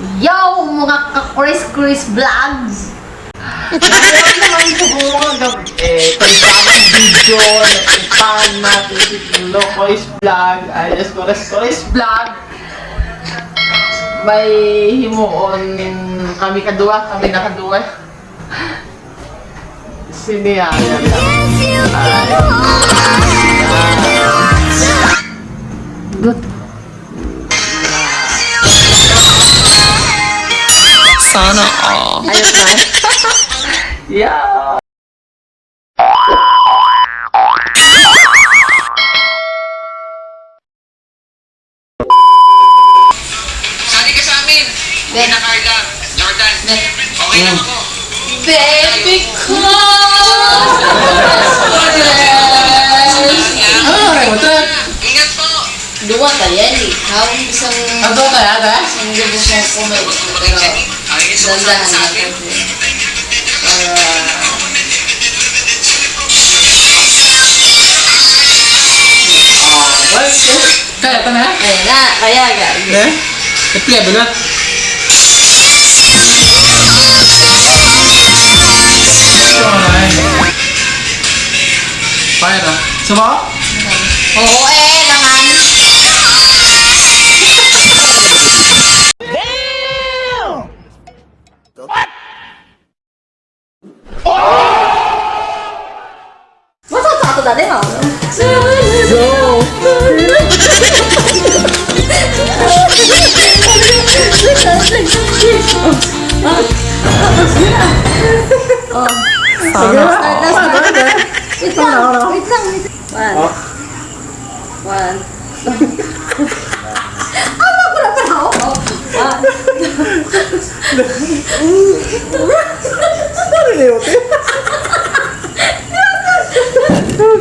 Yo, mga ka-Chris-Chris vlogs! Ngayon naman siguro eh, pagbabang video na pagpang natin si Lolo Chris vlog, alias Chris-Chris vlog, may himuon kami kadua, kami na kadua. Siniyaya lang. Good. Ayos na. yeah. Sali ka sa amin. Hindi na Carla. Jordan. Okay lang ako. Baby ko! Ano na ito? Ingat po. Dua eh. Hawag isang... Ano tayo, ate? Isang lubos na kumay. Pero, Ay, so dandahan sa natin. amin. Para... Kaya ito na? Ayun na, kaya guys. Eh? Nag-play ba na? Fire ah. Sama? 咋的好？Oh, oh,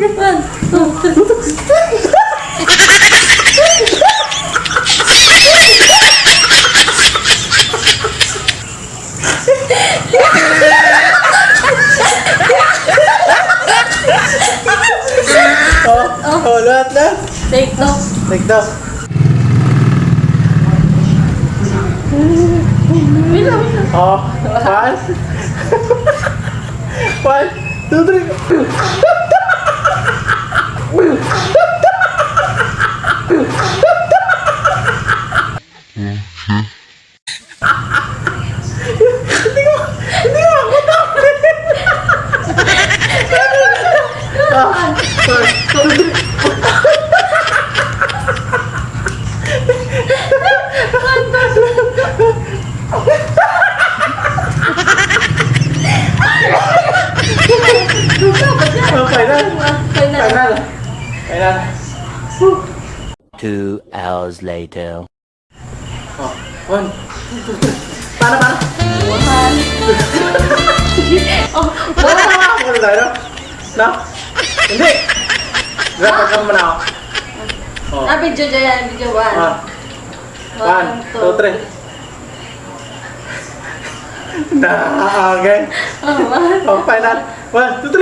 oh. oh, lahat na. Take off. Take off. Oh, one. one, two, three. Two hours later. Oh, one. Oh, one. Hindi! Dapat ka menang. Oh. Ah, video dyan yan. Video 1. 1, 2, 3. Nah, okay. Oh, 1, 2,